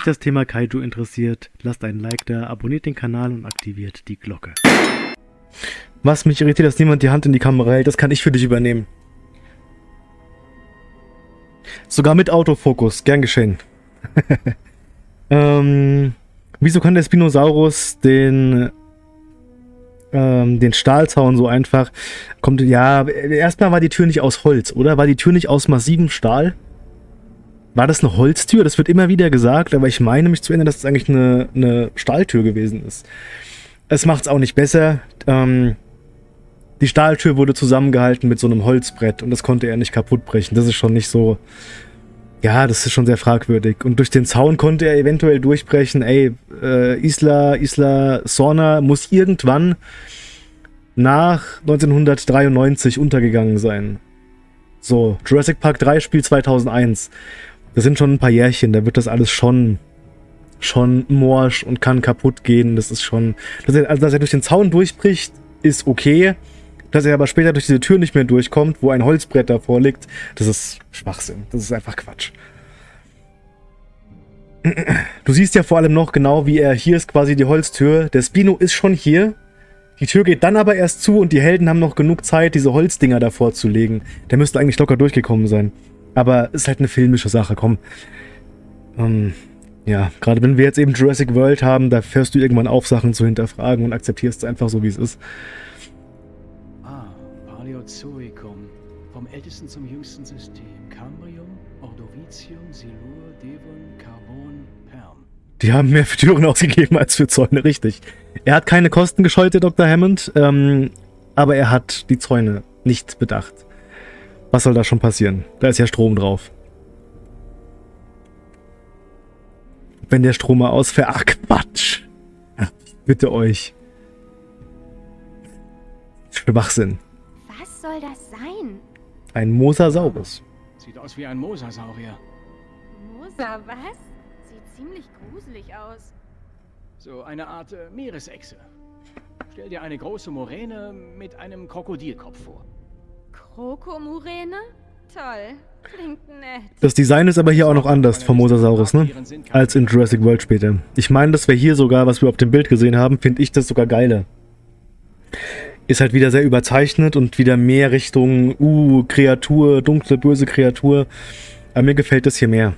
euch das Thema Kaiju interessiert, lasst einen Like da, abonniert den Kanal und aktiviert die Glocke. Was mich irritiert, dass niemand die Hand in die Kamera hält, das kann ich für dich übernehmen. Sogar mit Autofokus, gern geschehen. ähm, wieso kann der Spinosaurus den ähm, den Stahlzaun so einfach kommt ja erstmal war die Tür nicht aus Holz oder war die Tür nicht aus massivem Stahl war das eine Holztür das wird immer wieder gesagt aber ich meine mich zu erinnern dass es eigentlich eine, eine Stahltür gewesen ist es macht es auch nicht besser ähm, die Stahltür wurde zusammengehalten mit so einem Holzbrett und das konnte er nicht kaputt brechen das ist schon nicht so ja, das ist schon sehr fragwürdig. Und durch den Zaun konnte er eventuell durchbrechen, ey, äh, Isla, Isla Sorna muss irgendwann nach 1993 untergegangen sein. So, Jurassic Park 3 Spiel 2001. Das sind schon ein paar Jährchen, da wird das alles schon schon morsch und kann kaputt gehen. Das ist schon... Dass er, also, dass er durch den Zaun durchbricht, ist okay. Dass er aber später durch diese Tür nicht mehr durchkommt, wo ein Holzbrett davor liegt, das ist Schwachsinn. Das ist einfach Quatsch. Du siehst ja vor allem noch genau, wie er, hier ist quasi die Holztür. Der Spino ist schon hier. Die Tür geht dann aber erst zu und die Helden haben noch genug Zeit, diese Holzdinger davor zu legen. Der müsste eigentlich locker durchgekommen sein. Aber ist halt eine filmische Sache, komm. Ähm, ja, gerade wenn wir jetzt eben Jurassic World haben, da fährst du irgendwann auf, Sachen zu hinterfragen und akzeptierst es einfach so, wie es ist. Zoicum, vom ältesten zum jüngsten System. Cambrium, Ordovicium, Silur, Devon, Carbon, Perm. Die haben mehr für Türen ausgegeben als für Zäune, richtig. Er hat keine Kosten gescheut, der Dr. Hammond, ähm, aber er hat die Zäune nicht bedacht. Was soll da schon passieren? Da ist ja Strom drauf. Wenn der Strom mal ausfällt... Ach, Quatsch! bitte euch. Schwachsinn soll das sein? Ein Mosasaurus. Sieht aus wie ein Mosasaurier. Mosa, was? Sieht ziemlich gruselig aus. So eine Art äh, Meeresechse. Stell dir eine große Moräne mit einem Krokodilkopf vor. Krokomuräne? Toll. Klingt nett. Das Design ist aber hier auch noch anders vom Mosasaurus, ne? Als in Jurassic World später. Ich meine, dass wir hier sogar, was wir auf dem Bild gesehen haben, finde ich das sogar geiler ist halt wieder sehr überzeichnet und wieder mehr Richtung, uh, Kreatur, dunkle, böse Kreatur. Aber mir gefällt das hier mehr.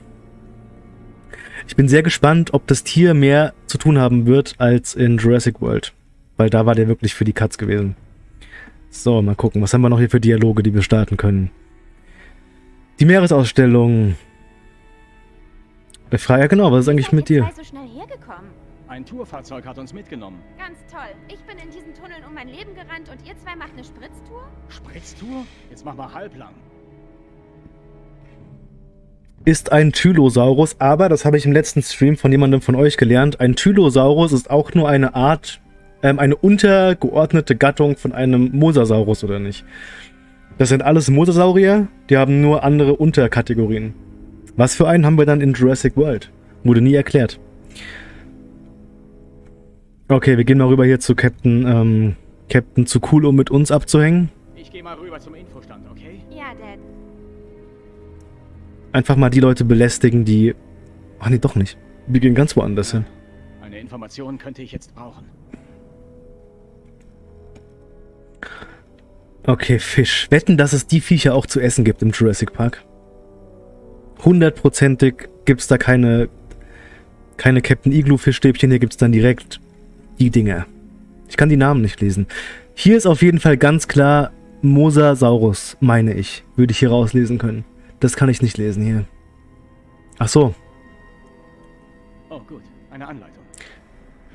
Ich bin sehr gespannt, ob das Tier mehr zu tun haben wird als in Jurassic World. Weil da war der wirklich für die Katz gewesen. So, mal gucken. Was haben wir noch hier für Dialoge, die wir starten können? Die Meeresausstellung. Der Freier, genau. Was ist eigentlich mit dir? So schnell hergekommen? Ein Tourfahrzeug hat uns mitgenommen. Ganz toll. Ich bin in diesen Tunneln um mein Leben gerannt und ihr zwei macht eine Spritztour? Spritztour? Jetzt machen wir halblang. Ist ein Tylosaurus, aber, das habe ich im letzten Stream von jemandem von euch gelernt, ein Tylosaurus ist auch nur eine Art, ähm, eine untergeordnete Gattung von einem Mosasaurus, oder nicht? Das sind alles Mosasaurier, die haben nur andere Unterkategorien. Was für einen haben wir dann in Jurassic World? Wurde nie erklärt. Okay, wir gehen mal rüber hier zu Captain, ähm, Captain zu cool, um mit uns abzuhängen. Ich gehe mal rüber zum Infostand, okay? Ja, Dad. Einfach mal die Leute belästigen, die... Ach nee, doch nicht. Wir gehen ganz woanders hin. Eine Information könnte ich jetzt brauchen. Okay, Fisch. Wetten, dass es die Viecher auch zu essen gibt im Jurassic Park. Hundertprozentig gibt es da keine, keine Captain Igloo Fischstäbchen. Hier gibt es dann direkt die Dinge. Ich kann die Namen nicht lesen. Hier ist auf jeden Fall ganz klar Mosasaurus, meine ich. Würde ich hier rauslesen können. Das kann ich nicht lesen hier. Ach so. Oh gut, eine Anleitung.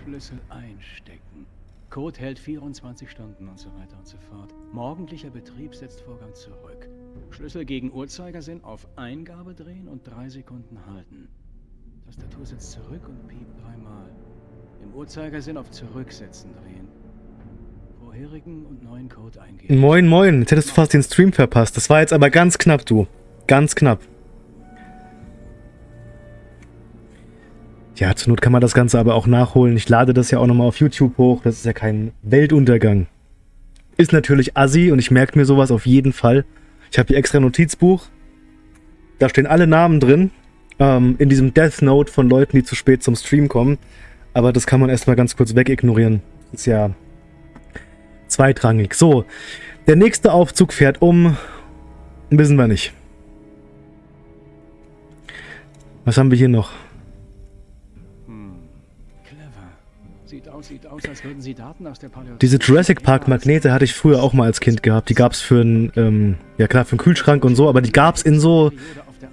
Schlüssel einstecken. Code hält 24 Stunden und so weiter und so fort. Morgendlicher Betrieb setzt Vorgang zurück. Schlüssel gegen Uhrzeigersinn auf Eingabe drehen und drei Sekunden halten. Tastatur setzt zurück und piept dreimal. Im Uhrzeigersinn auf Zurücksetzen drehen. Vorherigen und neuen Code eingeben. Moin, moin. Jetzt hättest du fast den Stream verpasst. Das war jetzt aber ganz knapp, du. Ganz knapp. Ja, zur Not kann man das Ganze aber auch nachholen. Ich lade das ja auch nochmal auf YouTube hoch. Das ist ja kein Weltuntergang. Ist natürlich assi und ich merke mir sowas auf jeden Fall. Ich habe hier extra Notizbuch. Da stehen alle Namen drin ähm, in diesem Death Note von Leuten, die zu spät zum Stream kommen. Aber das kann man erstmal ganz kurz wegignorieren. Ist ja zweitrangig. So, der nächste Aufzug fährt um. Wissen wir nicht. Was haben wir hier noch? Diese Jurassic Park Magnete hatte ich früher auch mal als Kind gehabt. Die gab es für einen, ähm, ja klar, für einen Kühlschrank und so, aber die gab es in so,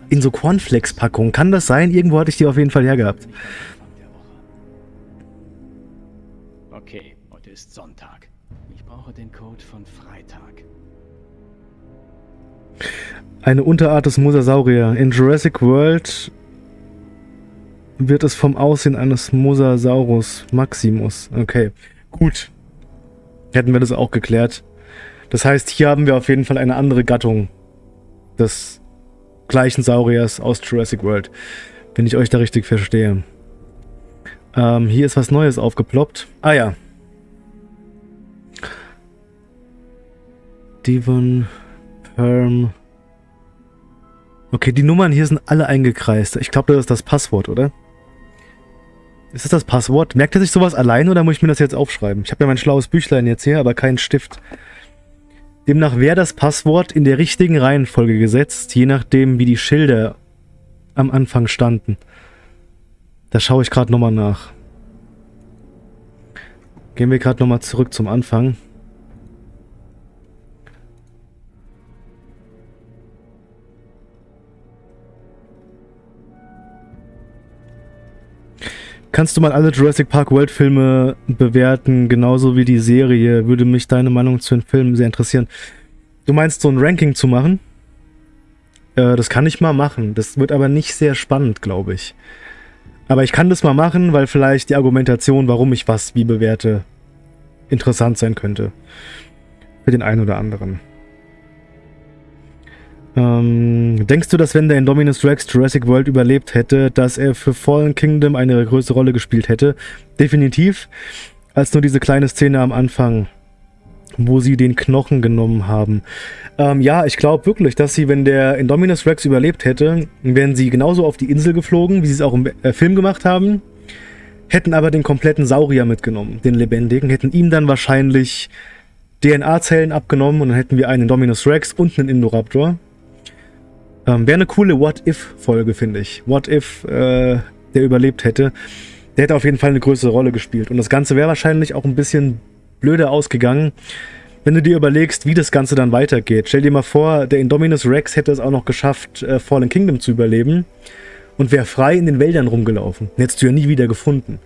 in so Cornflakes-Packungen. Kann das sein? Irgendwo hatte ich die auf jeden Fall hergehabt. Okay, heute ist Sonntag. Ich brauche den Code von Freitag. Eine Unterart des Mosasaurier. In Jurassic World wird es vom Aussehen eines Mosasaurus Maximus. Okay, gut. Hätten wir das auch geklärt. Das heißt, hier haben wir auf jeden Fall eine andere Gattung des gleichen Sauriers aus Jurassic World. Wenn ich euch da richtig verstehe. Ähm, hier ist was Neues aufgeploppt. Ah ja. Devon, Perm. Okay, die Nummern hier sind alle eingekreist. Ich glaube, das ist das Passwort, oder? Ist das das Passwort? Merkt er sich sowas allein oder muss ich mir das jetzt aufschreiben? Ich habe ja mein schlaues Büchlein jetzt hier, aber keinen Stift. Demnach wäre das Passwort in der richtigen Reihenfolge gesetzt, je nachdem wie die Schilder am Anfang standen. Da schaue ich gerade nochmal nach. Gehen wir gerade nochmal zurück zum Anfang. Kannst du mal alle Jurassic Park World Filme bewerten, genauso wie die Serie? Würde mich deine Meinung zu den Filmen sehr interessieren. Du meinst so ein Ranking zu machen? Äh, das kann ich mal machen. Das wird aber nicht sehr spannend, glaube ich. Aber ich kann das mal machen, weil vielleicht die Argumentation, warum ich was wie bewerte, interessant sein könnte. Für den einen oder anderen. Ähm, denkst du, dass wenn der Indominus Rex Jurassic World überlebt hätte, dass er für Fallen Kingdom eine größere Rolle gespielt hätte? Definitiv. Als nur diese kleine Szene am Anfang, wo sie den Knochen genommen haben. Ähm, ja, ich glaube wirklich, dass sie, wenn der Indominus Rex überlebt hätte, wären sie genauso auf die Insel geflogen, wie sie es auch im äh, Film gemacht haben, hätten aber den kompletten Saurier mitgenommen, den lebendigen, hätten ihm dann wahrscheinlich DNA-Zellen abgenommen und dann hätten wir einen Indominus Rex und einen Indoraptor. Ähm, Wäre eine coole What-If-Folge, finde ich. What-If, äh, der überlebt hätte. Der hätte auf jeden Fall eine größere Rolle gespielt. Und das Ganze wäre wahrscheinlich auch ein bisschen blöder ausgegangen, wenn du dir überlegst, wie das Ganze dann weitergeht. Stell dir mal vor, der Indominus Rex hätte es auch noch geschafft, äh, Fallen Kingdom zu überleben und wäre frei in den Wäldern rumgelaufen. Den hättest du ja nie wieder gefunden.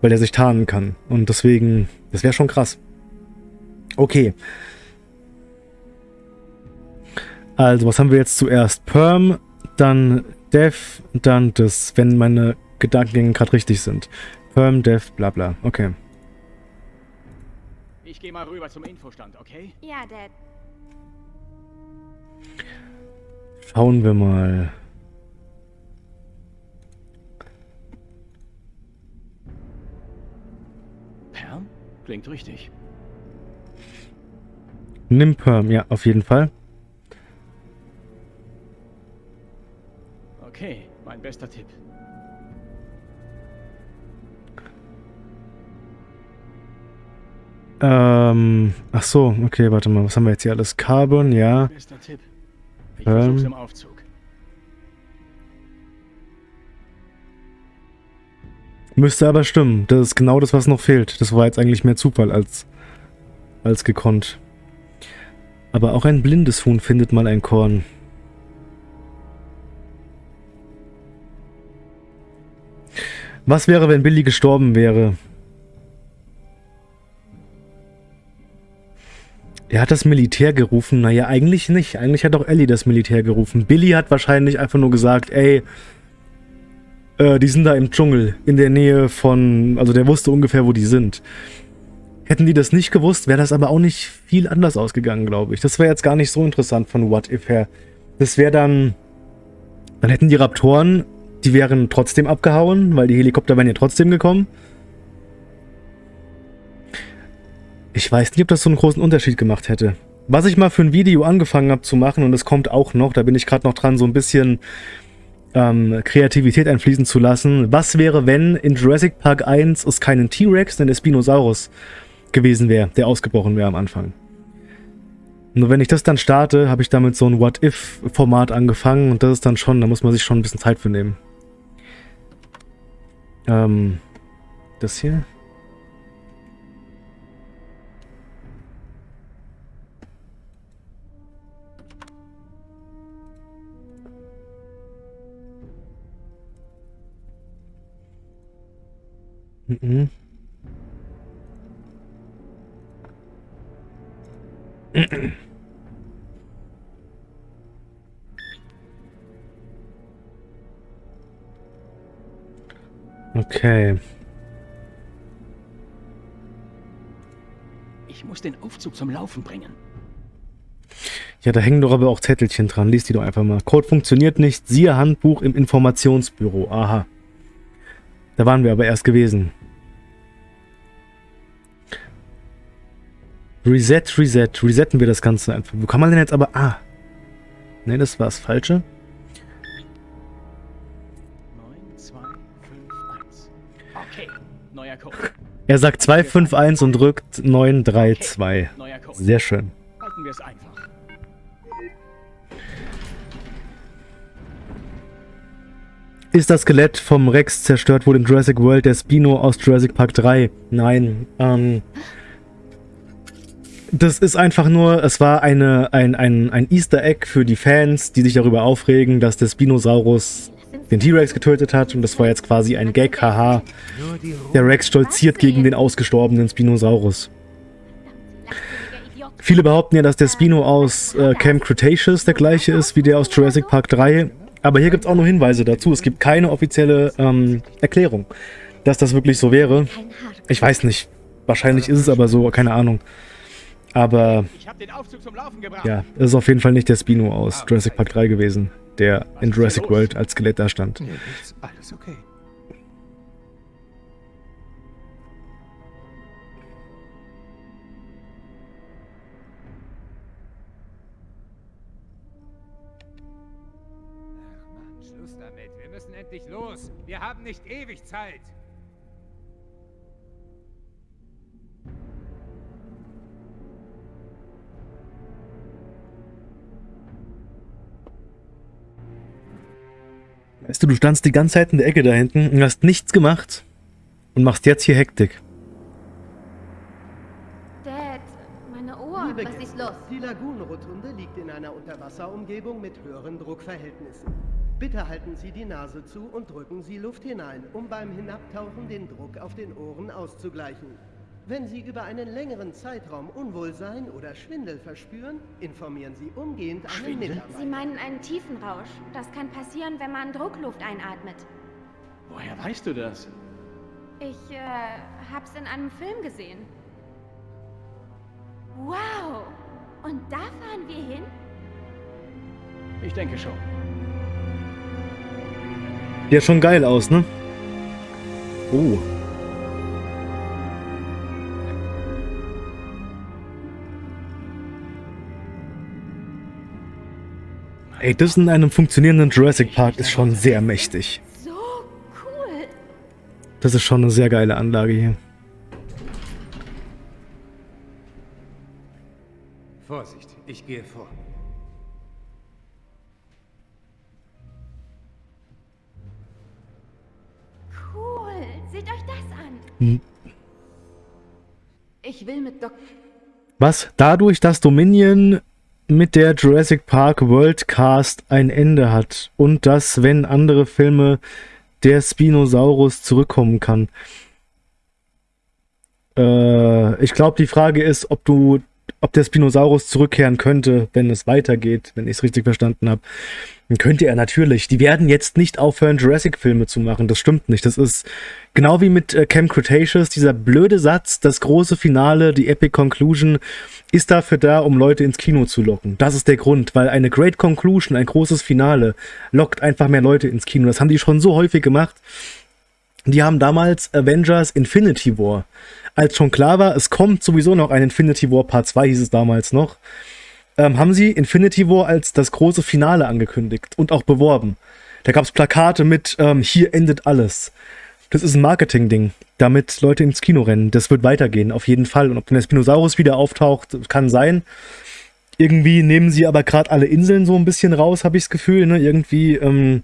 Weil er sich tarnen kann. Und deswegen, das wäre schon krass. Okay. Also, was haben wir jetzt zuerst? Perm, dann Dev, dann das, wenn meine Gedankengänge gerade richtig sind. Perm, Dev, bla bla. Okay. Ich gehe mal rüber zum Infostand, okay? Ja, Dad. Schauen wir mal. Perm? Klingt richtig. Nimm Perm, ja, auf jeden Fall. Okay, mein bester Tipp. Ähm, ach so, okay, warte mal, was haben wir jetzt hier alles? Carbon, ja. Bester Tipp. Ich Ähm. versuch's im Aufzug. Müsste aber stimmen. Das ist genau das, was noch fehlt. Das war jetzt eigentlich mehr Zufall als, als gekonnt. Aber auch ein blindes Huhn findet mal ein Korn. Was wäre, wenn Billy gestorben wäre? Er hat das Militär gerufen. Naja, eigentlich nicht. Eigentlich hat auch Ellie das Militär gerufen. Billy hat wahrscheinlich einfach nur gesagt, ey, äh, die sind da im Dschungel, in der Nähe von, also der wusste ungefähr, wo die sind. Hätten die das nicht gewusst, wäre das aber auch nicht viel anders ausgegangen, glaube ich. Das wäre jetzt gar nicht so interessant von What If her. Das wäre dann, dann hätten die Raptoren, die wären trotzdem abgehauen, weil die Helikopter wären ja trotzdem gekommen. Ich weiß nicht, ob das so einen großen Unterschied gemacht hätte. Was ich mal für ein Video angefangen habe zu machen, und es kommt auch noch, da bin ich gerade noch dran, so ein bisschen ähm, Kreativität einfließen zu lassen. Was wäre, wenn in Jurassic Park 1 es keinen T-Rex, sondern der Spinosaurus gewesen wäre, der ausgebrochen wäre am Anfang? Nur wenn ich das dann starte, habe ich damit so ein What-If-Format angefangen und das ist dann schon, da muss man sich schon ein bisschen Zeit für nehmen. Ähm, das hier. Mhm. Okay. Ich muss den Aufzug zum Laufen bringen. Ja, da hängen doch aber auch Zettelchen dran. Lies die doch einfach mal. Code funktioniert nicht. Siehe Handbuch im Informationsbüro. Aha. Da waren wir aber erst gewesen. Reset, Reset. Resetten wir das Ganze einfach. Wo kann man denn jetzt aber... Ah. Ne, das war das Falsche. Er sagt 251 und drückt 932. Neuer Code. Sehr schön. Halten wir es einfach. Ist das Skelett vom Rex zerstört wurde in Jurassic World der Spino aus Jurassic Park 3? Nein. Ähm, das ist einfach nur, es war eine, ein, ein, ein Easter Egg für die Fans, die sich darüber aufregen, dass der Spinosaurus den T-Rex getötet hat und das war jetzt quasi ein Gag, haha. Der Rex stolziert gegen den ausgestorbenen Spinosaurus. Viele behaupten ja, dass der Spino aus äh, Camp Cretaceous der gleiche ist wie der aus Jurassic Park 3. Aber hier gibt es auch nur Hinweise dazu. Es gibt keine offizielle ähm, Erklärung, dass das wirklich so wäre. Ich weiß nicht. Wahrscheinlich ist es aber so, keine Ahnung. Aber ja, es ist auf jeden Fall nicht der Spino aus Jurassic Park 3 gewesen, der in Jurassic World als Skelett da stand. Nee. Alles okay. Ach Mann, Schluss damit. Wir müssen endlich los. Wir haben nicht ewig Zeit. Weißt du, du standst die ganze Zeit in der Ecke da hinten und hast nichts gemacht und machst jetzt hier Hektik. Dad, meine Ohren. Liebe Was ist los? Die Lagunenrotunde liegt in einer Unterwasserumgebung mit höheren Druckverhältnissen. Bitte halten Sie die Nase zu und drücken Sie Luft hinein, um beim Hinabtauchen den Druck auf den Ohren auszugleichen. Wenn Sie über einen längeren Zeitraum Unwohlsein oder Schwindel verspüren, informieren Sie umgehend einen Schwindel? Mitarbeiter. Sie meinen einen Tiefenrausch. Das kann passieren, wenn man Druckluft einatmet. Woher weißt du das? Ich äh, hab's in einem Film gesehen. Wow! Und da fahren wir hin? Ich denke schon. Ja, schon geil aus, ne? Oh. Ey, das in einem funktionierenden Jurassic Park ist schon sehr mächtig. So cool! Das ist schon eine sehr geile Anlage hier. Vorsicht, ich gehe vor. Cool! Seht euch das an! Ich will mit Doc... Was dadurch, dass Dominion mit der Jurassic Park Worldcast ein Ende hat und dass, wenn andere Filme der Spinosaurus zurückkommen kann. Äh, ich glaube, die Frage ist, ob du, ob der Spinosaurus zurückkehren könnte, wenn es weitergeht, wenn ich es richtig verstanden habe. Dann könnte er natürlich. Die werden jetzt nicht aufhören, Jurassic-Filme zu machen. Das stimmt nicht. Das ist genau wie mit äh, Camp Cretaceous. Dieser blöde Satz, das große Finale, die Epic Conclusion, ist dafür da, um Leute ins Kino zu locken. Das ist der Grund, weil eine Great Conclusion, ein großes Finale, lockt einfach mehr Leute ins Kino. Das haben die schon so häufig gemacht. Die haben damals Avengers Infinity War. Als schon klar war, es kommt sowieso noch ein Infinity War Part 2, hieß es damals noch, ähm, haben sie Infinity War als das große Finale angekündigt und auch beworben. Da gab es Plakate mit, ähm, hier endet alles. Das ist ein Marketing-Ding, damit Leute ins Kino rennen. Das wird weitergehen, auf jeden Fall. Und ob der Spinosaurus wieder auftaucht, kann sein. Irgendwie nehmen sie aber gerade alle Inseln so ein bisschen raus, habe ich das Gefühl. Ne? Irgendwie, ähm,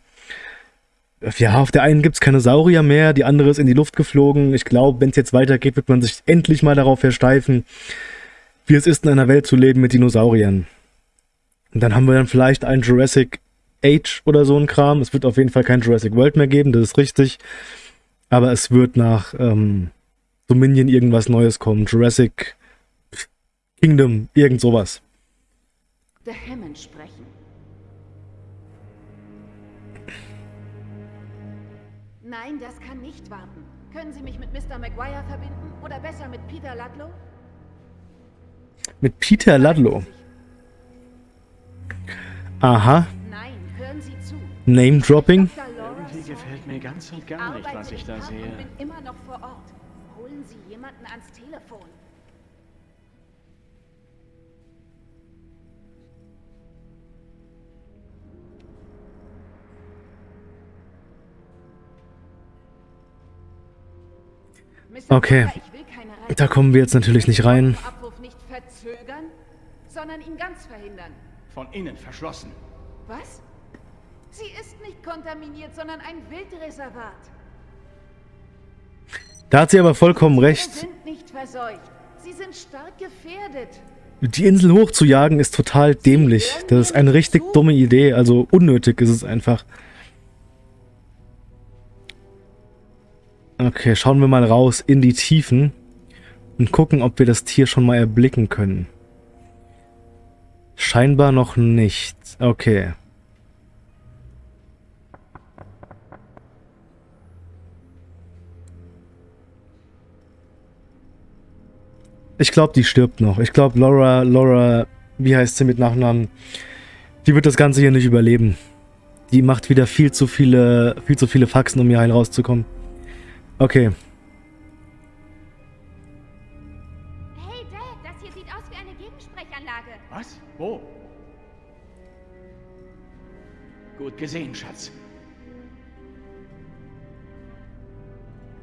ja, auf der einen gibt es keine Saurier mehr, die andere ist in die Luft geflogen. Ich glaube, wenn es jetzt weitergeht, wird man sich endlich mal darauf versteifen, wie es ist, in einer Welt zu leben mit Dinosauriern. Und dann haben wir dann vielleicht einen Jurassic Age oder so ein Kram. Es wird auf jeden Fall kein Jurassic World mehr geben, das ist richtig. Aber es wird nach ähm, Dominion irgendwas Neues kommen. Jurassic Kingdom, irgend sowas. Der Hammond sprechen. Nein, das kann nicht warten. Können Sie mich mit Mr. Maguire verbinden? Oder besser mit Peter Ludlow? Mit Peter Ludlow. Aha. Nein, hören Sie zu. Name Dropping. Dr. Laura Irgendwie gefällt mir ganz und gar nicht, was ich da sehe. und bin immer noch vor Ort. Holen Sie jemanden ans Telefon. Okay. Ich Da kommen wir jetzt natürlich nicht rein. Den Abruf nicht verzögern, sondern ihn ganz verhindern. Von innen verschlossen. Was? Sie ist nicht kontaminiert, sondern ein Wildreservat. Da hat sie aber vollkommen Sie recht. sind nicht verseucht. Sie sind stark gefährdet. Die Insel hochzujagen ist total dämlich. Das ist eine richtig dumme Idee. Also unnötig ist es einfach. Okay, schauen wir mal raus in die Tiefen und gucken, ob wir das Tier schon mal erblicken können. Scheinbar noch nicht. Okay. Ich glaube, die stirbt noch. Ich glaube, Laura, Laura, wie heißt sie mit Nachnamen? Die wird das Ganze hier nicht überleben. Die macht wieder viel zu viele, viel zu viele Faxen, um hier heil rauszukommen. Okay. Gut gesehen, Schatz.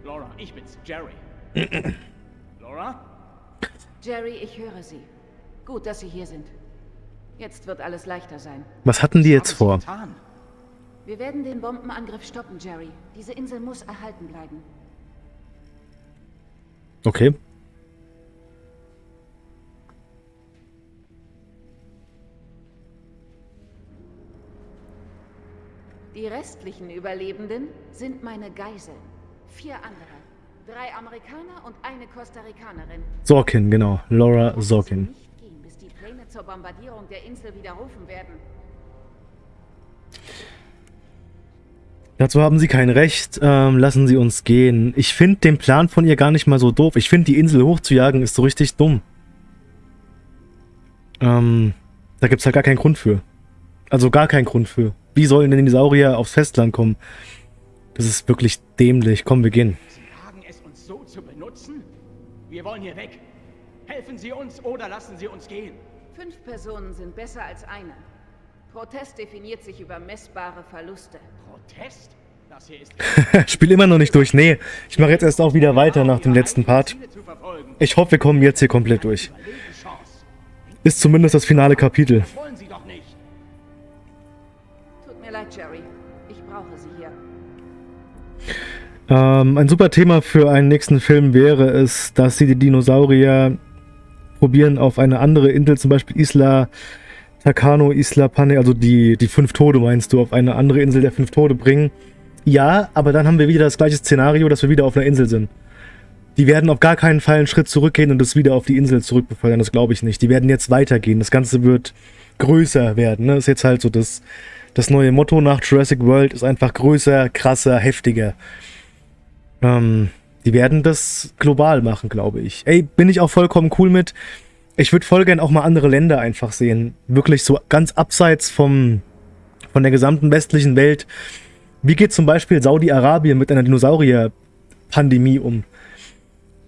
Laura, ich bin's, Jerry. Laura? Jerry, ich höre Sie. Gut, dass Sie hier sind. Jetzt wird alles leichter sein. Was hatten die jetzt vor? Wir werden den Bombenangriff stoppen, Jerry. Diese Insel muss erhalten bleiben. Okay. Die restlichen Überlebenden sind meine Geiseln. Vier andere. Drei Amerikaner und eine Costa Ricanerin. Sorkin, genau. Laura Sorkin. nicht gehen, bis die Pläne zur Bombardierung der Insel widerrufen werden. Dazu haben sie kein Recht. Ähm, lassen sie uns gehen. Ich finde den Plan von ihr gar nicht mal so doof. Ich finde, die Insel hochzujagen ist so richtig dumm. Ähm, da gibt es halt gar keinen Grund für. Also gar keinen Grund für. Wie sollen denn die Saurier aufs Festland kommen? Das ist wirklich dämlich. Komm, wir gehen. Sie wagen es, uns so zu benutzen? Wir wollen hier weg. Helfen Sie uns oder lassen Sie uns gehen. Fünf Personen sind besser als eine. Protest definiert sich über messbare Verluste. Protest? Das hier ist Spiel immer noch nicht durch. Nee, ich mache jetzt erst auch wieder weiter nach dem letzten Part. Ich hoffe, wir kommen jetzt hier komplett durch. Ist zumindest das finale Kapitel. Ähm, ein super Thema für einen nächsten Film wäre es, dass sie die Dinosaurier probieren auf eine andere Insel, zum Beispiel Isla Takano, Isla Pane, also die, die fünf Tode meinst du, auf eine andere Insel der fünf Tode bringen. Ja, aber dann haben wir wieder das gleiche Szenario, dass wir wieder auf einer Insel sind. Die werden auf gar keinen Fall einen Schritt zurückgehen und das wieder auf die Insel zurückbefördern, das glaube ich nicht. Die werden jetzt weitergehen. Das Ganze wird größer werden. Ne? Ist jetzt halt so das, das neue Motto nach Jurassic World ist einfach größer, krasser, heftiger. Ähm, die werden das global machen, glaube ich. Ey, bin ich auch vollkommen cool mit. Ich würde voll gern auch mal andere Länder einfach sehen. Wirklich so ganz abseits vom, von der gesamten westlichen Welt. Wie geht zum Beispiel Saudi-Arabien mit einer Dinosaurier-Pandemie um?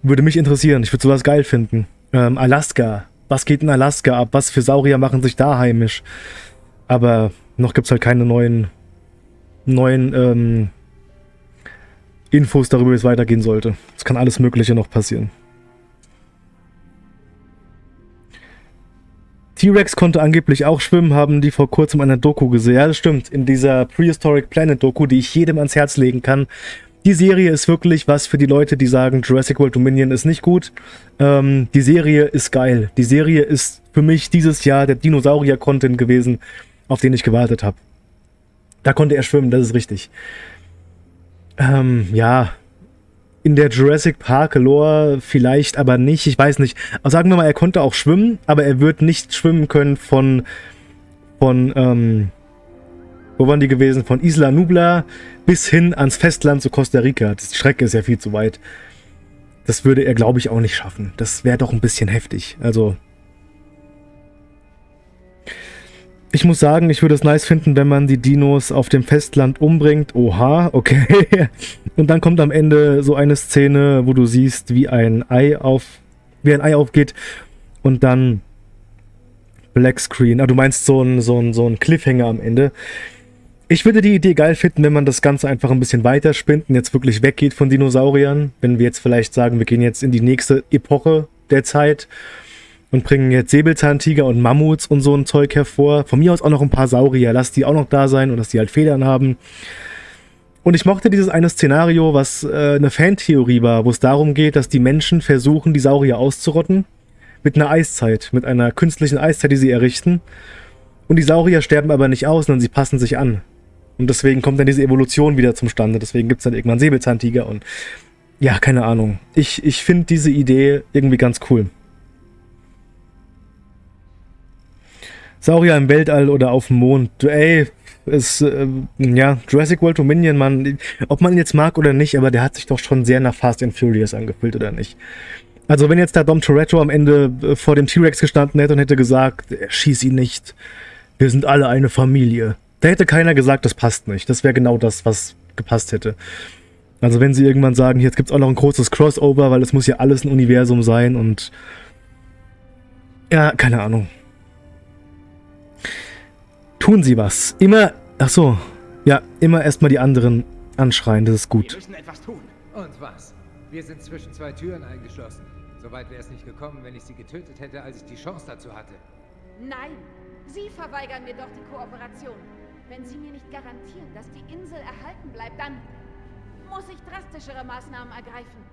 Würde mich interessieren. Ich würde sowas geil finden. Ähm, Alaska. Was geht in Alaska ab? Was für Saurier machen sich da heimisch? Aber noch gibt's halt keine neuen neuen ähm, Infos darüber, wie es weitergehen sollte. Es kann alles Mögliche noch passieren. T-Rex konnte angeblich auch schwimmen, haben die vor kurzem eine Doku gesehen. Ja, das stimmt. In dieser Prehistoric Planet Doku, die ich jedem ans Herz legen kann. Die Serie ist wirklich was für die Leute, die sagen, Jurassic World Dominion ist nicht gut. Ähm, die Serie ist geil. Die Serie ist für mich dieses Jahr der Dinosaurier-Content gewesen, auf den ich gewartet habe. Da konnte er schwimmen, das ist richtig. Ähm, ja, in der Jurassic Park Lore vielleicht aber nicht, ich weiß nicht. Aber sagen wir mal, er konnte auch schwimmen, aber er wird nicht schwimmen können von, von, ähm, wo waren die gewesen? Von Isla Nubla bis hin ans Festland zu Costa Rica. Die Strecke ist ja viel zu weit. Das würde er, glaube ich, auch nicht schaffen. Das wäre doch ein bisschen heftig. Also, Ich muss sagen, ich würde es nice finden, wenn man die Dinos auf dem Festland umbringt. Oha, okay. Und dann kommt am Ende so eine Szene, wo du siehst, wie ein Ei auf, wie ein Ei aufgeht und dann Black Screen. Ah, du meinst so ein, so ein, so ein Cliffhanger am Ende. Ich würde die Idee geil finden, wenn man das Ganze einfach ein bisschen weiter spinnt und jetzt wirklich weggeht von Dinosauriern. Wenn wir jetzt vielleicht sagen, wir gehen jetzt in die nächste Epoche der Zeit und bringen jetzt Säbelzahntiger und Mammuts und so ein Zeug hervor. Von mir aus auch noch ein paar Saurier. Lass die auch noch da sein und dass die halt Federn haben. Und ich mochte dieses eine Szenario, was äh, eine Fantheorie war, wo es darum geht, dass die Menschen versuchen, die Saurier auszurotten. Mit einer Eiszeit, mit einer künstlichen Eiszeit, die sie errichten. Und die Saurier sterben aber nicht aus, sondern sie passen sich an. Und deswegen kommt dann diese Evolution wieder zum Stande. Deswegen gibt es dann irgendwann Säbelzahntiger und ja, keine Ahnung. Ich, ich finde diese Idee irgendwie ganz cool. Saurier im Weltall oder auf dem Mond. Ey, ist, äh, ja, Jurassic World Dominion, man, ob man ihn jetzt mag oder nicht, aber der hat sich doch schon sehr nach Fast and Furious angefühlt, oder nicht? Also wenn jetzt da Dom Toretto am Ende äh, vor dem T-Rex gestanden hätte und hätte gesagt, schieß ihn nicht, wir sind alle eine Familie. Da hätte keiner gesagt, das passt nicht. Das wäre genau das, was gepasst hätte. Also wenn sie irgendwann sagen, jetzt gibt es auch noch ein großes Crossover, weil es muss ja alles ein Universum sein und... Ja, keine Ahnung. Tun Sie was. Immer, ach so, ja, immer erstmal die anderen anschreien, das ist gut. Wir müssen etwas tun. Und was? Wir sind zwischen zwei Türen eingeschlossen. Soweit wäre es nicht gekommen, wenn ich sie getötet hätte, als ich die Chance dazu hatte. Nein, Sie verweigern mir doch die Kooperation. Wenn Sie mir nicht garantieren, dass die Insel erhalten bleibt, dann muss ich drastischere Maßnahmen ergreifen.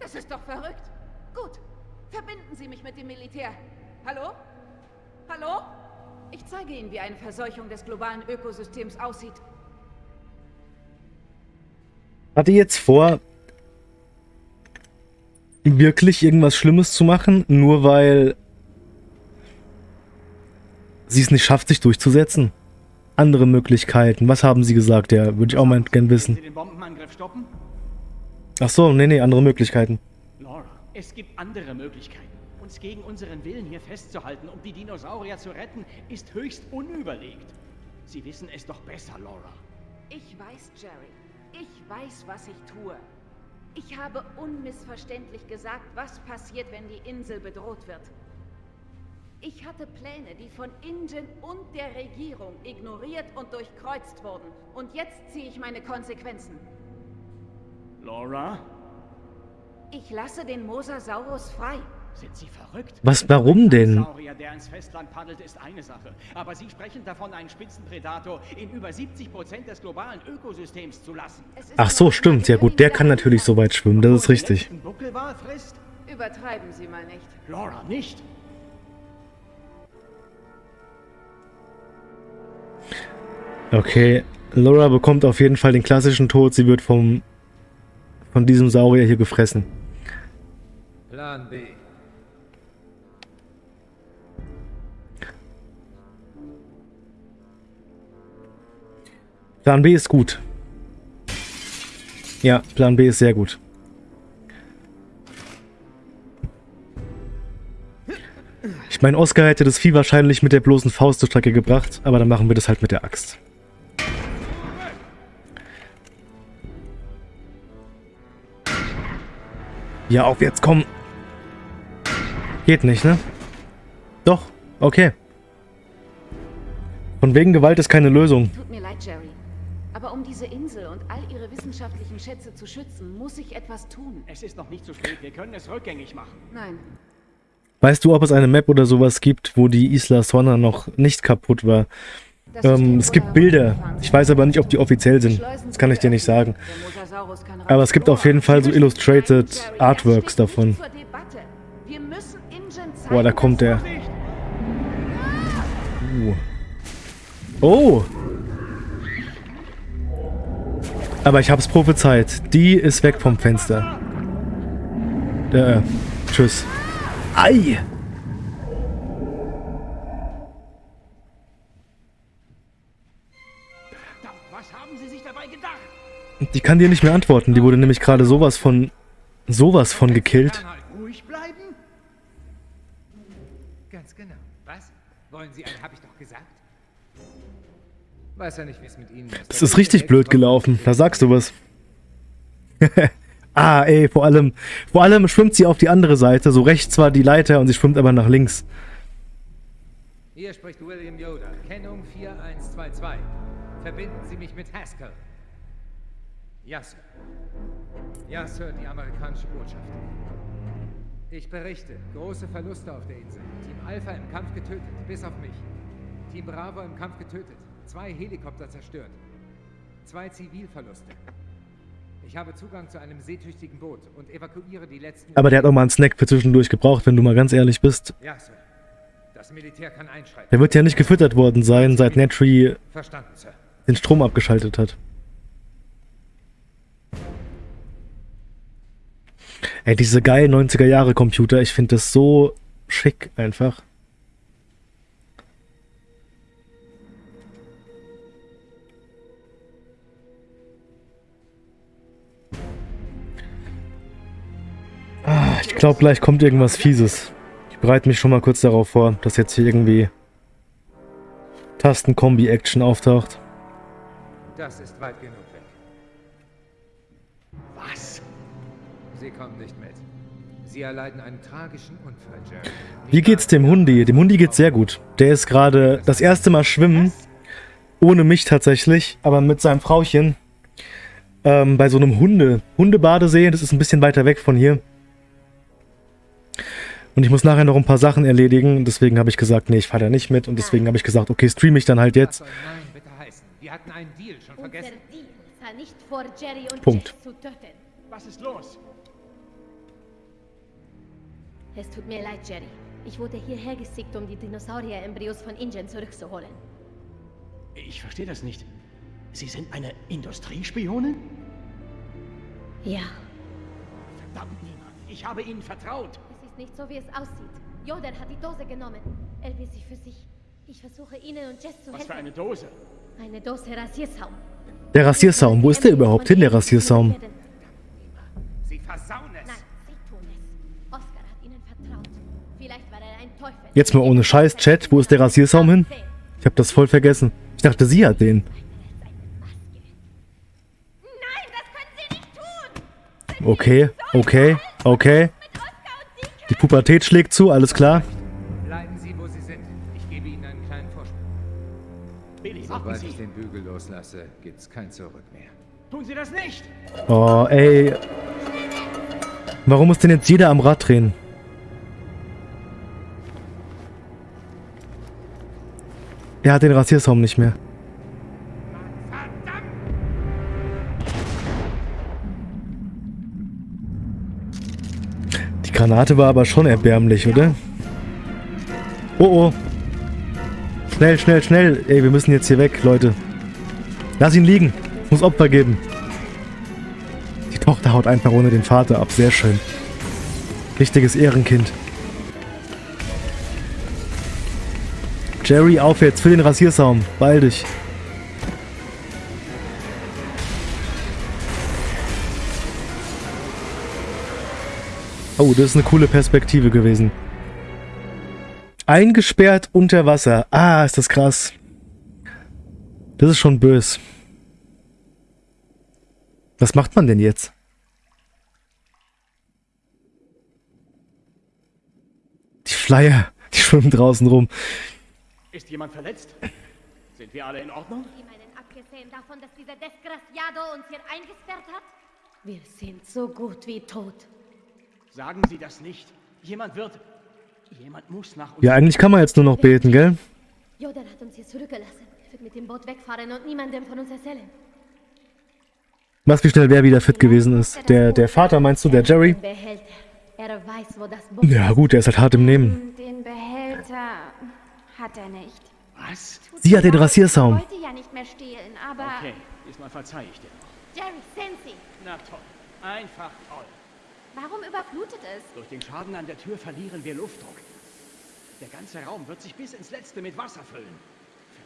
Das ist doch verrückt. Gut, verbinden Sie mich mit dem Militär. Hallo? Hallo? Ich zeige Ihnen, wie eine Verseuchung des globalen Ökosystems aussieht. Hat ihr jetzt vor, wirklich irgendwas Schlimmes zu machen, nur weil sie es nicht schafft, sich durchzusetzen? Andere Möglichkeiten. Was haben sie gesagt? Ja, würde ich auch mal gern wissen. Ach so, nee, nee, andere Möglichkeiten. Laura, es gibt andere Möglichkeiten. Uns gegen unseren Willen hier festzuhalten, um die Dinosaurier zu retten, ist höchst unüberlegt. Sie wissen es doch besser, Laura. Ich weiß, Jerry. Ich weiß, was ich tue. Ich habe unmissverständlich gesagt, was passiert, wenn die Insel bedroht wird. Ich hatte Pläne, die von Ingen und der Regierung ignoriert und durchkreuzt wurden. Und jetzt ziehe ich meine Konsequenzen. Laura? Ich lasse den Mosasaurus frei. Sind Sie verrückt? Was, warum denn? Der ins Festland paddelt, ist eine Sache. Aber Sie sprechen davon, einen Spitzenpredator in über 70 Prozent des globalen Ökosystems zu lassen. Ach so, stimmt. Ja gut, der kann natürlich so weit schwimmen, das ist richtig. Übertreiben Sie mal nicht. Laura, nicht. Okay, Laura bekommt auf jeden Fall den klassischen Tod. Sie wird vom von diesem Saurier hier gefressen. Plan B. Plan B ist gut. Ja, Plan B ist sehr gut. Ich meine, Oscar hätte das Vieh wahrscheinlich mit der bloßen Faust zur Strecke gebracht, aber dann machen wir das halt mit der Axt. Ja, auf jetzt, komm. Geht nicht, ne? Doch, okay. Von wegen Gewalt ist keine Lösung. Tut mir leid, Jerry. Aber um diese Insel und all ihre wissenschaftlichen Schätze zu schützen, muss ich etwas tun. Es ist noch nicht zu spät. Wir können es rückgängig machen. Nein, Weißt du, ob es eine Map oder sowas gibt, wo die Isla Sonna noch nicht kaputt war? Ähm, es gibt Bilder. Ich weiß aber nicht, ob die offiziell sind. Das kann ich dir nicht sagen. Aber es gibt auf jeden Fall so illustrated Artworks davon. Boah, da kommt der. Uh. Oh! Aber ich hab's prophezeit. Die ist weg vom Fenster. Äh, tschüss. Ei! Verdammt, Was haben Sie sich dabei gedacht? Die kann dir nicht mehr antworten. Die wurde nämlich gerade sowas von... sowas von gekillt. Fernhalten. Ruhig bleiben? Ganz genau. Was? Wollen Sie einen, hab ich doch. Weiß ja nicht, wie es mit Ihnen ist. Es ist richtig blöd gelaufen. Da sagst du was. ah, ey, vor allem... Vor allem schwimmt sie auf die andere Seite. So rechts war die Leiter und sie schwimmt aber nach links. Hier spricht William Yoda. Kennung 4122. Verbinden Sie mich mit Haskell. Ja, Sir. Ja, Sir, die amerikanische Botschaft. Ich berichte. Große Verluste auf der Insel. Team Alpha im Kampf getötet, bis auf mich. Team Bravo im Kampf getötet. Zwei Helikopter zerstört. Zwei Zivilverluste. Ich habe Zugang zu einem seetüchtigen Boot und evakuiere die letzten... Aber der hat auch mal einen Snack für zwischendurch gebraucht, wenn du mal ganz ehrlich bist. Ja, Sir. Das Militär kann einschreiten. Der wird ja nicht gefüttert worden sein, seit Sir. den Strom abgeschaltet hat. Ey, diese geilen 90er Jahre Computer, ich finde das so schick einfach. Ich glaube, gleich kommt irgendwas Fieses. Ich bereite mich schon mal kurz darauf vor, dass jetzt hier irgendwie Tastenkombi-Action auftaucht. Das ist weit genug weg. Was? Sie kommen nicht mit. Sie erleiden einen tragischen Unfall, Jerry. Wie geht's dem Hundi? Dem Hundi geht's sehr gut. Der ist gerade das erste Mal schwimmen. Ohne mich tatsächlich, aber mit seinem Frauchen. Ähm, bei so einem Hunde, Hundebadesee. Das ist ein bisschen weiter weg von hier. Und ich muss nachher noch ein paar Sachen erledigen. Deswegen habe ich gesagt, nee, ich fahre da nicht mit. Und deswegen habe ich gesagt, okay, streame ich dann halt jetzt. soll Nein bitte heißen? Wir hatten einen Deal schon Unser vergessen. Deal war nicht vor Jerry und Punkt. Jess zu töten. Was ist los? Es tut mir leid, Jerry. Ich wurde hierher geschickt, um die Dinosaurier-Embryos von Ingen zurückzuholen. Ich verstehe das nicht. Sie sind eine Industriespionin? Ja, Verdammt niemand. Ich habe Ihnen vertraut. Nicht so, wie es aussieht. Joden hat die Dose genommen. Er will sie für sich. Ich versuche Ihnen und Jess zu Was für helfen. eine Dose. Eine Dose Rasiersaum. Der Rasiersaum, wo ist der überhaupt hin, der Rasiersaum? Sie versauen es. Nein, sie tun es. Oscar hat ihnen vertraut. Vielleicht war er ein Teufel. Jetzt mal ohne Scheiß, Chat, wo ist der Rasiersaum hin? Ich habe das voll vergessen. Ich dachte, sie hat den. Nein, das können Sie nicht tun! Okay, okay, okay. Die Pubertät schlägt zu, alles klar. Bleiben Sie, wo Sie sind. Ich gebe Ihnen einen kleinen Vorsprung. Billy, Sobald ich den Bügel loslasse, gibt's kein Zurück mehr. Tun Sie das nicht. Oh, ey. Warum muss denn jetzt jeder am Rad drehen? Er hat den Rasiersaum nicht mehr. Granate war aber schon erbärmlich, oder? Oh oh. Schnell, schnell, schnell. Ey, wir müssen jetzt hier weg, Leute. Lass ihn liegen. Muss Opfer geben. Die Tochter haut einfach ohne den Vater ab. Sehr schön. Richtiges Ehrenkind. Jerry, auf jetzt für den Rasiersaum. Beeil dich. Oh, das ist eine coole Perspektive gewesen. Eingesperrt unter Wasser. Ah, ist das krass. Das ist schon bös. Was macht man denn jetzt? Die Flyer, die schwimmen draußen rum. Ist jemand verletzt? Sind wir alle in Ordnung? Sie meinen, abgesehen davon, dass dieser Desgraciado uns hier eingesperrt hat? Wir sind so gut wie tot. Sagen Sie das nicht. Jemand wird... Jemand muss nach uns... Ja, eigentlich kann man jetzt nur noch beten, gell? Jodan hat uns hier zurückgelassen. Er wird mit dem Boot wegfahren und niemandem von uns erzählen. Was, wie schnell wer wieder fit gewesen ist. Der, der Vater, meinst du, der Jerry? Den Behälter. Er weiß, wo das Boot Ja gut, der ist halt hart im Nehmen. Den Behälter hat er nicht. Was? Sie hat den Rasiersaum. Ich wollte ja nicht mehr stehlen, aber Okay, diesmal verzeih ich dir noch. Jerry, Sensi! Na toll. Einfach toll. Warum überflutet es? Durch den Schaden an der Tür verlieren wir Luftdruck. Der ganze Raum wird sich bis ins Letzte mit Wasser füllen.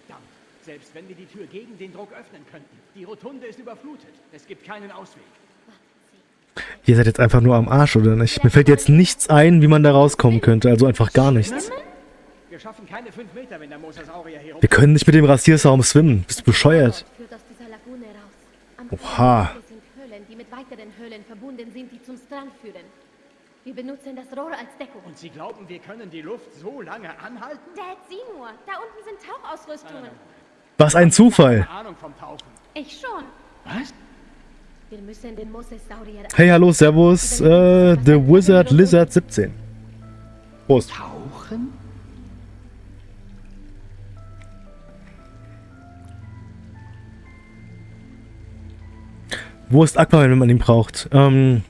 Verdammt. Selbst wenn wir die Tür gegen den Druck öffnen könnten. Die Rotunde ist überflutet. Es gibt keinen Ausweg. Ihr seid jetzt einfach nur am Arsch, oder nicht? Mir fällt jetzt nichts ein, wie man da rauskommen könnte. Also einfach gar nichts. Wir schaffen keine fünf Meter, wenn der Mosasaurier hier. Wir können nicht mit dem Rasiersaum schwimmen. Bist du bescheuert? Oha. Fuße sind Höhlen, die mit weiteren Höhlen verbunden sind, die zum Strand führen. Wir benutzen das Rohr als Deckung. Und Sie glauben, wir können die Luft so lange anhalten? Dad, sieh nur. Da unten sind Tauchausrüstungen. Was ein Zufall. Keine Ahnung vom Tauchen. Ich schon. Was? Wir müssen den Mosasaurier... Hey, hallo, servus. Äh, The Wizard Lizard 17. Prost. Tauchen? Wo ist Aquaman, wenn man ihn braucht? Ähm,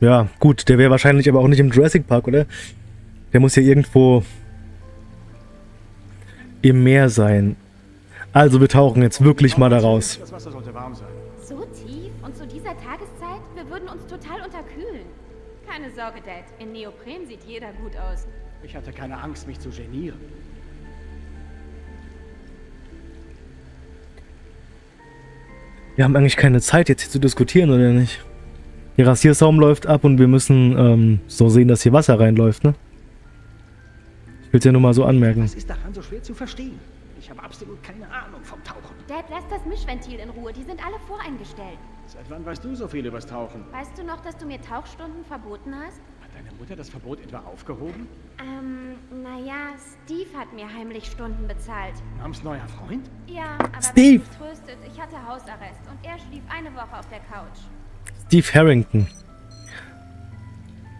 ja, gut, der wäre wahrscheinlich aber auch nicht im Jurassic Park, oder? Der muss ja irgendwo im Meer sein. Also wir tauchen jetzt wirklich mal da raus. Das Wasser sollte warm sein. So tief und zu dieser Tageszeit? Wir würden uns total unterkühlen. Keine Sorge, Dad. In Neopren sieht jeder gut aus. Ich hatte keine Angst, mich zu genieren. Wir haben eigentlich keine Zeit, jetzt hier zu diskutieren, oder nicht? Der Rasiersaum läuft ab und wir müssen ähm, so sehen, dass hier Wasser reinläuft, ne? Ich will es ja nur mal so anmerken. Was ist daran so schwer zu verstehen? Ich habe absolut keine Ahnung vom Tauchen. Dad, lass das Mischventil in Ruhe. Die sind alle voreingestellt. Seit wann weißt du so viel übers Tauchen? Weißt du noch, dass du mir Tauchstunden verboten hast? Deine Mutter das Verbot etwa aufgehoben? Ähm, naja, Steve hat mir heimlich Stunden bezahlt. Namens neuer Freund? Ja, aber Steve. tröstet, ich hatte Hausarrest und er schlief eine Woche auf der Couch. Steve Harrington.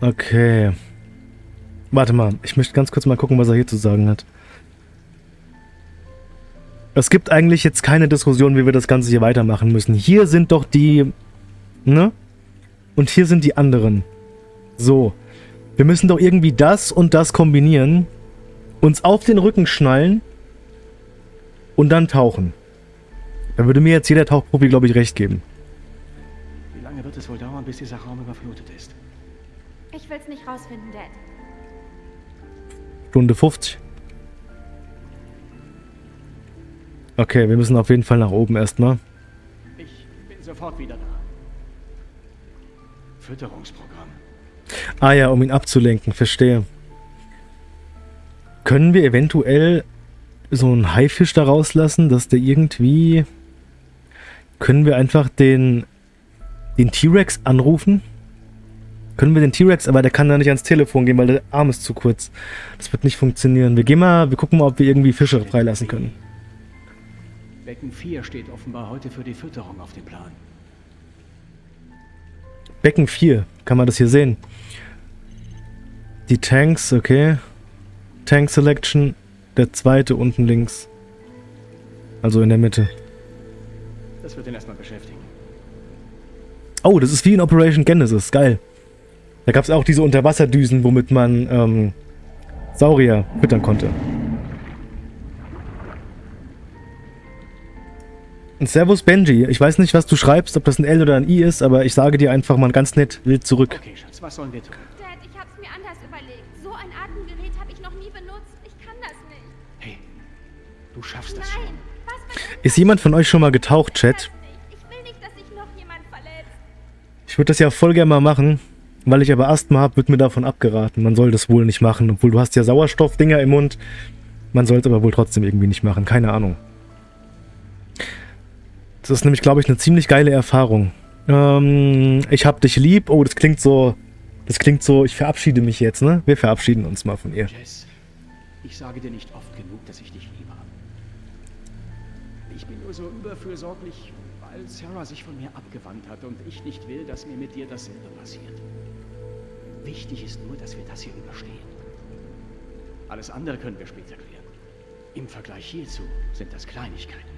Okay. Warte mal, ich möchte ganz kurz mal gucken, was er hier zu sagen hat. Es gibt eigentlich jetzt keine Diskussion, wie wir das Ganze hier weitermachen müssen. Hier sind doch die... Ne? Und hier sind die anderen. So. Wir müssen doch irgendwie das und das kombinieren, uns auf den Rücken schnallen und dann tauchen. Da würde mir jetzt jeder Tauchprofi, glaube ich, recht geben. Wie lange wird es wohl dauern, bis dieser Raum überflutet ist? Ich will's nicht rausfinden, Dad. Stunde 50. Okay, wir müssen auf jeden Fall nach oben erstmal. Ich bin sofort wieder da. Fütterungsprogramm. Ah ja, um ihn abzulenken, verstehe. Können wir eventuell so einen Haifisch da rauslassen, dass der irgendwie... Können wir einfach den, den T-Rex anrufen? Können wir den T-Rex, aber der kann da nicht ans Telefon gehen, weil der Arm ist zu kurz. Das wird nicht funktionieren. Wir gehen mal, wir gucken mal, ob wir irgendwie Fische freilassen können. Becken 4 steht offenbar heute für die Fütterung auf dem Plan. Becken 4, kann man das hier sehen? Die Tanks, okay. Tank Selection, der zweite unten links. Also in der Mitte. Das wird ihn erstmal beschäftigen. Oh, das ist wie in Operation Genesis, geil. Da gab es auch diese Unterwasserdüsen, womit man ähm, Saurier füttern konnte. Und Servus Benji, ich weiß nicht, was du schreibst, ob das ein L oder ein I ist, aber ich sage dir einfach mal ganz nett wild zurück. Okay, Schatz, was sollen wir tun? Mir anders überlegt. So ein Atemgerät habe ich noch nie benutzt. Ich kann das nicht. Hey, du schaffst das Nein, schon. Ist jemand von euch schon mal getaucht, Chat? Ich will nicht, dass sich noch jemand verletzt. Ich würde das ja voll gerne mal machen, weil ich aber Asthma habe, wird mir davon abgeraten. Man soll das wohl nicht machen, obwohl du hast ja Sauerstoffdinger im Mund. Man soll es aber wohl trotzdem irgendwie nicht machen, keine Ahnung. Das ist nämlich, glaube ich, eine ziemlich geile Erfahrung. Ähm, ich hab dich lieb. Oh, das klingt so... Das klingt so, ich verabschiede mich jetzt, ne? Wir verabschieden uns mal von ihr. Jess, ich sage dir nicht oft genug, dass ich dich liebe. Ich bin nur so überfürsorglich, weil Sarah sich von mir abgewandt hat und ich nicht will, dass mir mit dir dasselbe passiert. Wichtig ist nur, dass wir das hier überstehen. Alles andere können wir später klären. Im Vergleich hierzu sind das Kleinigkeiten.